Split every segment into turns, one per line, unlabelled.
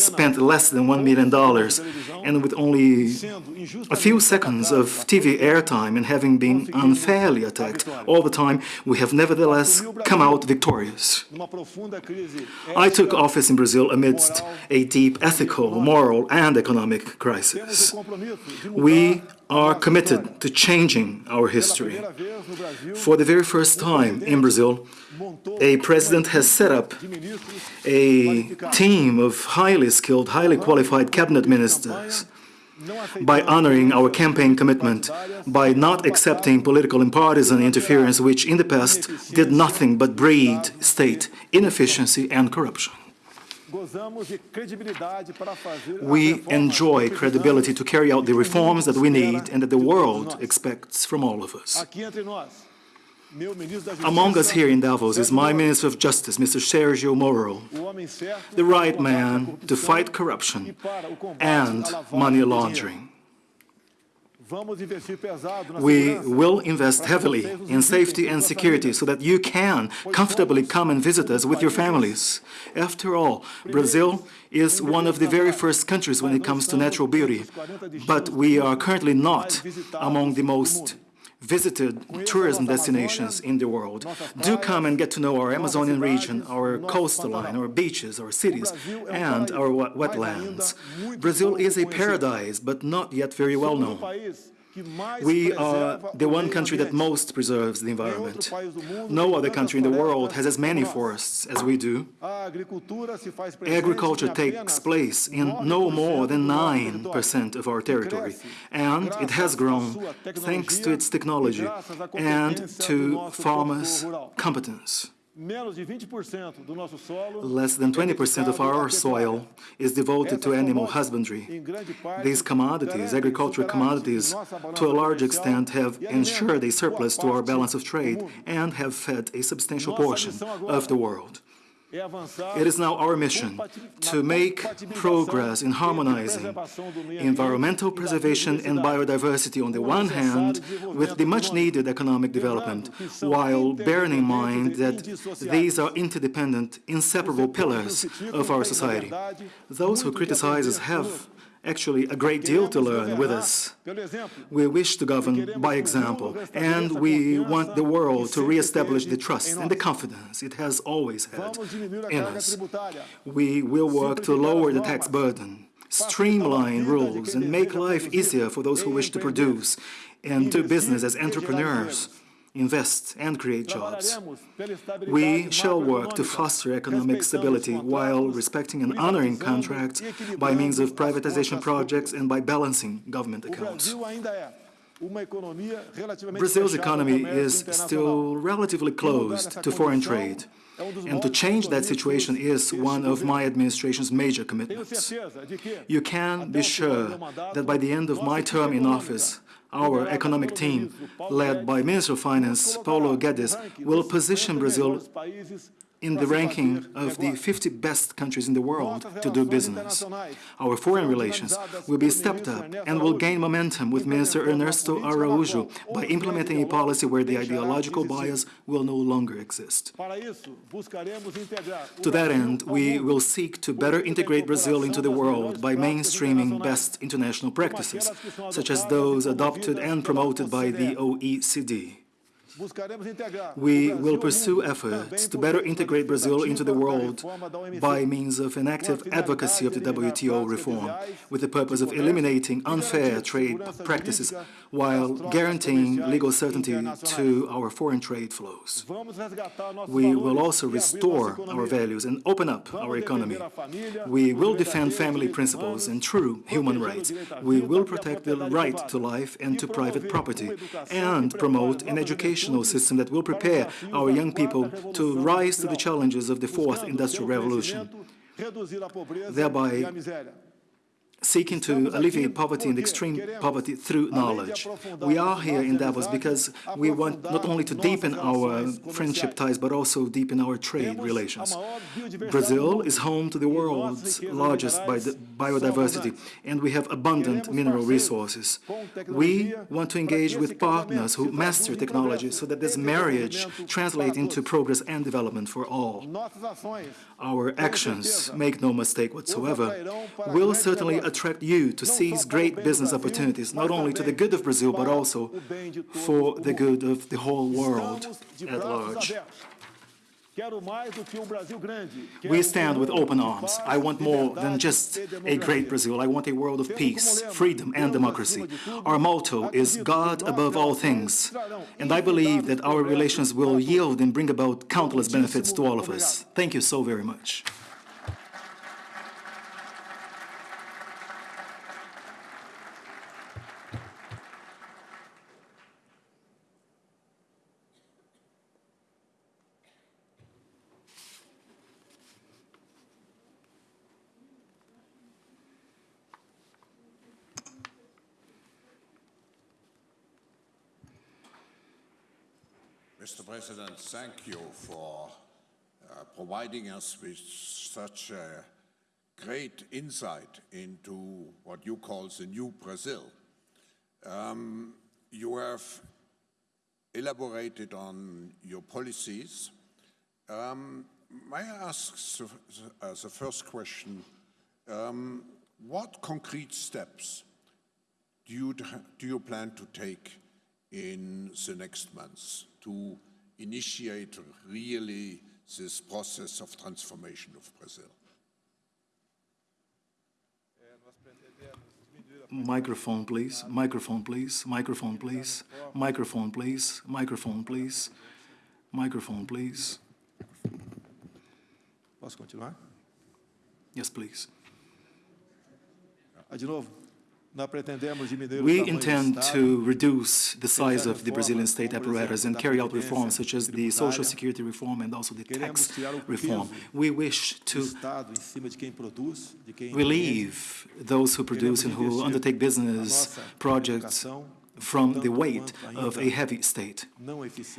spent less than $1 million and with only a few seconds of TV airtime and having been unfairly attacked all the time, we have nevertheless come out victorious. I took office in Brazil amidst a deep ethical, moral and economic crisis. We are committed to changing our history. For the very first time in Brazil, a president has set up a team of highly skilled, highly qualified cabinet ministers by honoring our campaign commitment, by not accepting political and partisan interference which in the past did nothing but breed state inefficiency and corruption. We enjoy credibility to carry out the reforms that we need and that the world expects from all of us. Among us here in Davos is my Minister of Justice, Mr. Sergio Moro, the right man to fight corruption and money laundering. We will invest heavily in safety and security so that you can comfortably come and visit us with your families. After all, Brazil is one of the very first countries when it comes to natural beauty, but we are currently not among the most visited tourism destinations in the world. Do come and get to know our Amazonian region, our coastline, our beaches, our cities, and our wetlands. Brazil is a paradise, but not yet very well known. We are the one country that most preserves the environment. No other country in the world has as many forests as we do. Agriculture takes place in no more than 9% of our territory, and it has grown thanks to its technology and to farmers' competence. Less than 20% of our soil is devoted to animal husbandry. These commodities, agricultural commodities, to a large extent have ensured a surplus to our balance of trade and have fed a substantial portion of the world. It is now our mission to make progress in harmonizing environmental preservation and biodiversity on the one hand with the much-needed economic development, while bearing in mind that these are interdependent, inseparable pillars of our society. Those who criticize us have actually a great deal to learn with us. We wish to govern by example, and we want the world to re-establish the trust and the confidence it has always had in us. We will work to lower the tax burden, streamline rules, and make life easier for those who wish to produce and do business as entrepreneurs invest and create jobs. We shall work to foster economic stability while respecting and honoring contracts by means of privatization projects and by balancing government accounts. Brazil's economy is still relatively closed to foreign trade, and to change that situation is one of my administration's major commitments. You can be sure that by the end of my term in office, our economic team, led by Minister of Finance Paulo Guedes, will position Brazil in the ranking of the 50 best countries in the world to do business. Our foreign relations will be stepped up and will gain momentum with Minister Ernesto Araújo by implementing a policy where the ideological bias will no longer exist. To that end, we will seek to better integrate Brazil into the world by mainstreaming best international practices, such as those adopted and promoted by the OECD. We will pursue efforts to better integrate Brazil into the world by means of an active advocacy of the WTO reform, with the purpose of eliminating unfair trade practices while guaranteeing legal certainty to our foreign trade flows. We will also restore our values and open up our economy. We will defend family principles and true human rights. We will protect the right to life and to private property and promote an education educational system that will prepare our young people to rise to the challenges of the fourth industrial revolution, thereby seeking to alleviate poverty and extreme poverty through knowledge. We are here in Davos because we want not only to deepen our friendship ties, but also deepen our trade relations. Brazil is home to the world's largest biodiversity, and we have abundant mineral resources. We want to engage with partners who master technology so that this marriage translates into progress and development for all. Our actions, make no mistake whatsoever, will certainly attract you to seize great business opportunities, not only to the good of Brazil, but also for the good of the whole world at large. We stand with open arms. I want more than just a great Brazil. I want a world of peace, freedom, and democracy. Our motto is God above all things. And I believe that our relations will yield and bring about countless benefits to all of us. Thank you so very much.
Mr. President, thank you for uh, providing us with such a great insight into what you call the new Brazil. Um, you have elaborated on your policies. Um, may I ask as a first question, um, what concrete steps do you, do you plan to take in the next months to initiate really this process of transformation of Brazil?
Microphone, please. Microphone, please. Microphone, please. Microphone, please. Microphone, please. Microphone, please.
Posso continuar?
Yes, please.
Ah, de novo.
We intend to reduce the size of the Brazilian state apparatus and carry out reforms such as the social security reform and also the tax reform. We wish to relieve those who produce and who undertake business projects from the weight of a heavy state.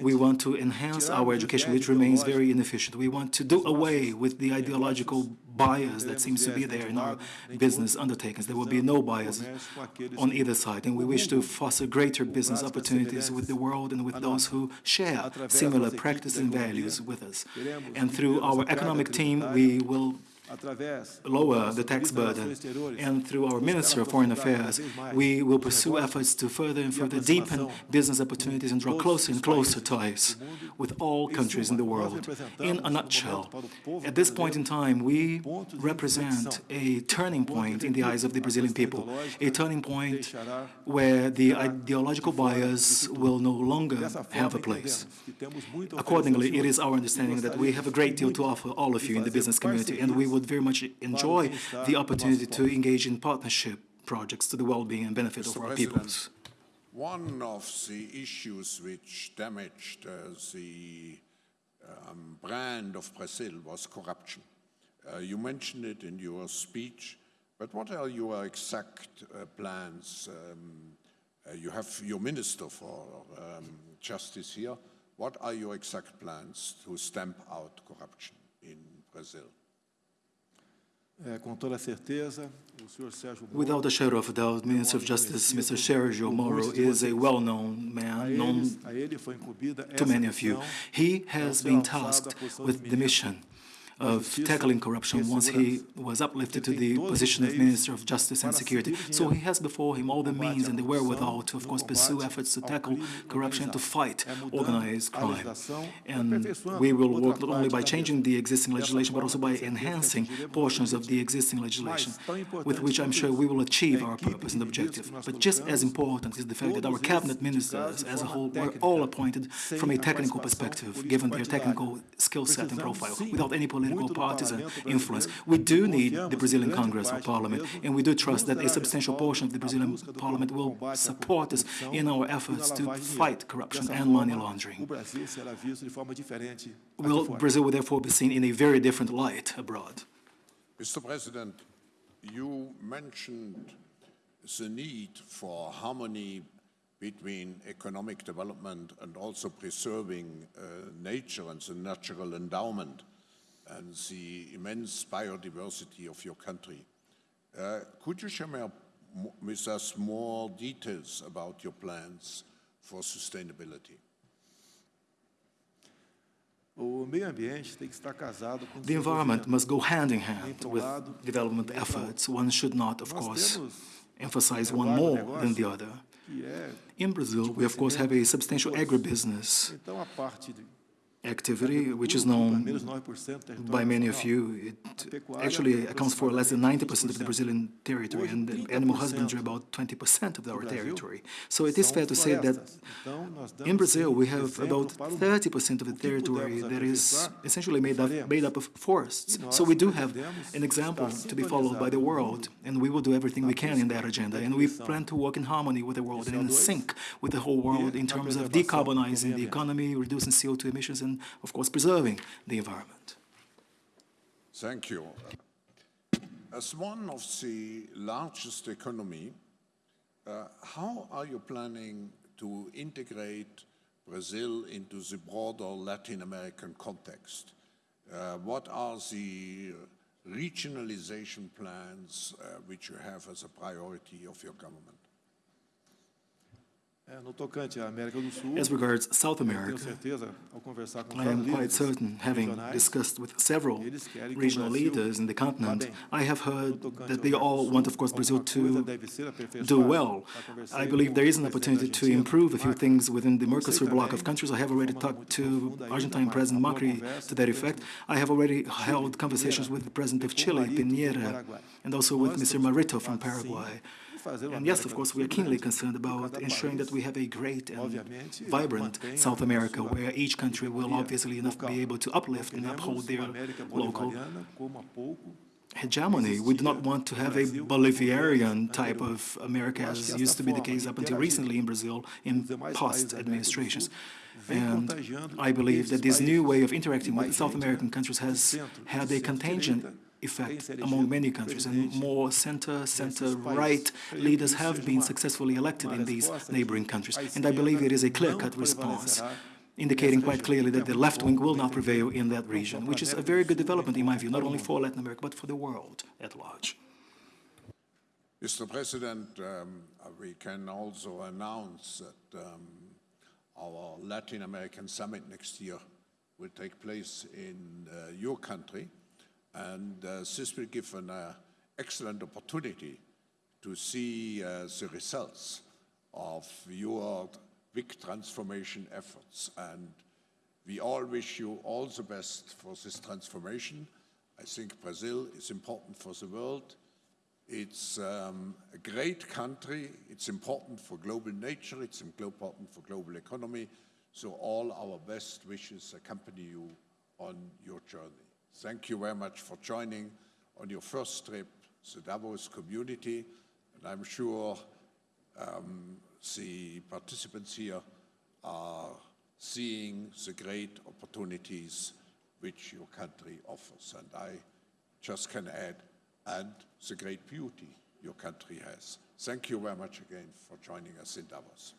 We want to enhance our education, which remains very inefficient. We want to do away with the ideological bias that seems to be there in our business undertakings. There will be no bias on either side, and we wish to foster greater business opportunities with the world and with those who share similar practices and values with us. And through our economic team, we will lower the tax burden. And through our Minister of Foreign Affairs, we will pursue efforts to further and further deepen business opportunities and draw closer and closer ties with all countries in the world. In a nutshell, at this point in time, we represent a turning point in the eyes of the Brazilian people, a turning point where the ideological bias will no longer have a place. Accordingly, it is our understanding that we have a great deal to offer all of you in the business community, and we would would very much enjoy the opportunity to engage in partnership projects to the well-being and benefit of our peoples.
One of the issues which damaged uh, the um, brand of Brazil was corruption. Uh, you mentioned it in your speech, but what are your exact uh, plans? Um, uh, you have your Minister for um, Justice here. What are your exact plans to stamp out corruption in Brazil?
Without a shadow of a doubt, Minister of Justice, Mr. Sergio Moro, is a well-known man, known to many of you. He has been tasked with the mission of tackling corruption once he was uplifted to the position of Minister of Justice and Security. So he has before him all the means and the wherewithal to, of course, pursue efforts to tackle corruption, to fight organized crime. And we will work not only by changing the existing legislation, but also by enhancing portions of the existing legislation, with which I'm sure we will achieve our purpose and objective. But just as important is the fact that our cabinet ministers as a whole were all appointed from a technical perspective, given their technical skill set and profile, without any political political partisan influence. We do need the Brazilian Congress or Parliament, and we do trust that a substantial portion of the Brazilian Parliament will support us in our efforts to fight corruption and money laundering. Will Brazil will therefore be seen in a very different light abroad.
Mr. President, you mentioned the need for harmony between economic development and also preserving uh, nature and the natural endowment and the immense biodiversity of your country. Uh, could you share with us more details about your plans for sustainability?
O meio ambiente tem que estar casado com o
The environment must go hand in hand with development efforts. One should not, of course, emphasize one more than the other. In Brazil, we of course have a substantial agribusiness activity, which is known
menos 9% do território
by many of you. It actually accounts for less than 90% of the Brazilian territory, and animal husbandry about 20% of our territory. So it is fair to say that in Brazil, we have about
para o mundo.
30% of the territory that is essentially made up, made up of forests. So we do have an example to be followed by the world, and we will do everything we can in that agenda. And we plan to work in harmony with the world and in sync with the whole world in terms of decarbonizing the economy, reducing CO2 emissions, and of course preserving the environment.
Thank you. As one of the largest economy, uh, how are you planning to integrate Brazil into the broader Latin American context? Uh, what are the regionalization plans uh, which you have as a priority of your government?
As regards South America,
certeza, ao conversar com
I am quite certain, having discussed with several
eles querem que o
regional leaders in the continent. I have heard that they all want, of course, Brazil to do well. I believe there is an opportunity to improve a few things within the Mercosur bloc of countries. I have already talked to Argentine President Macri to that effect. I have already held conversations with the President of Chile, Piñera, and also with Mr. Marito from Paraguay.
Em fazer uma
And yes, of course, we are keenly concerned about ensuring that we have a great and vibrant South America, where each country will obviously enough be able to uplift and uphold their local
bolivariana como há pouco
hegemony. We do not want to have a Bolivarian type of America as used to be the case up until recently in Brazil in past administrations. And I believe that this new way of interacting with South American countries has had a contagion effect among many countries, and more center, center-right leaders have been successfully elected in these neighboring countries. And I believe it is a clear-cut response indicating quite clearly that the left wing will not prevail in that region, which is a very good development in my view, not only for Latin America, but for the world at large.
Mr. President, um, uh, we can also announce that um, our Latin American summit next year will take place in uh, your country, and uh, this will give an uh, excellent opportunity to see uh, the results of your big transformation efforts. And we all wish you all the best for this transformation. I think Brazil is important for the world. It's um, a great country. It's important for global nature. It's important for global economy. So all our best wishes accompany you on your journey. Thank you very much for joining on your first trip, the Davos community. And I'm sure um, the participants here are seeing the great opportunities which your country offers. And I just can add, and the great beauty your country has. Thank you very much again for joining us in Davos.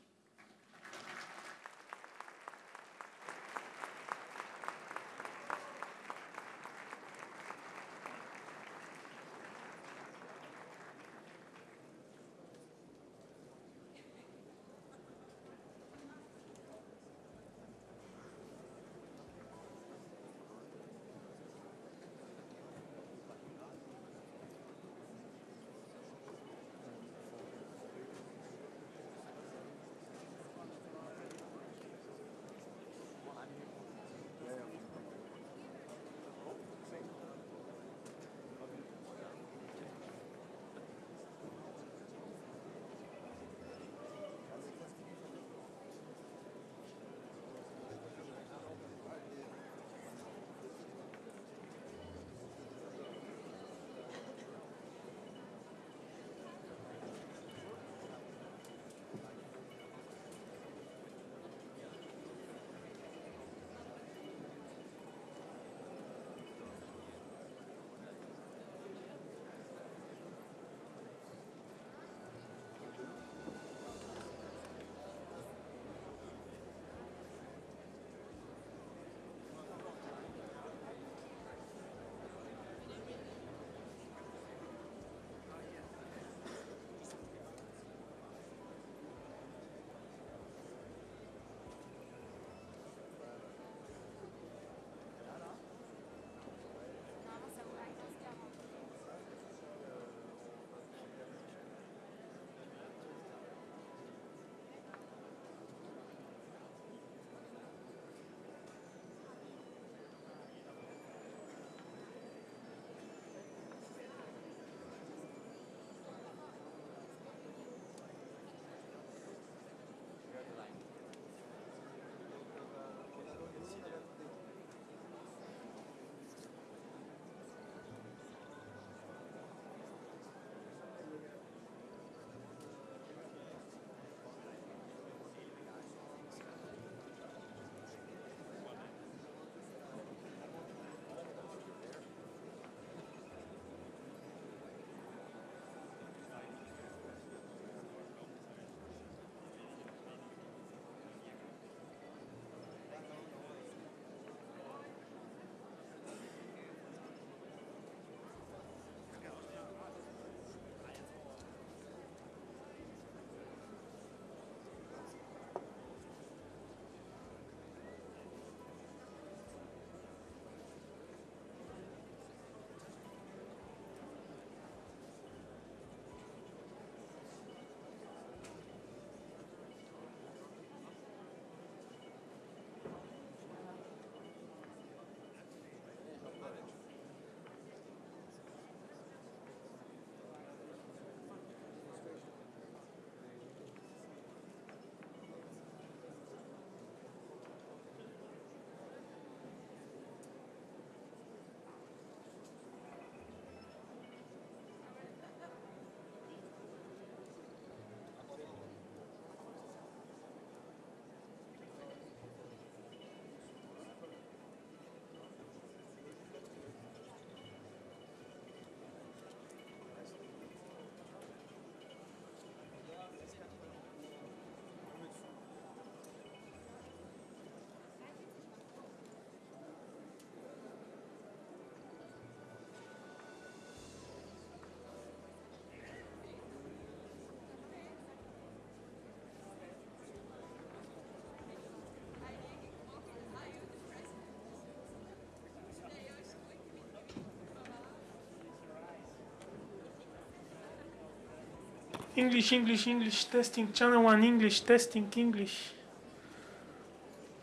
English, English, English, testing, channel one, English, testing, English.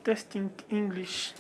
Testing, English.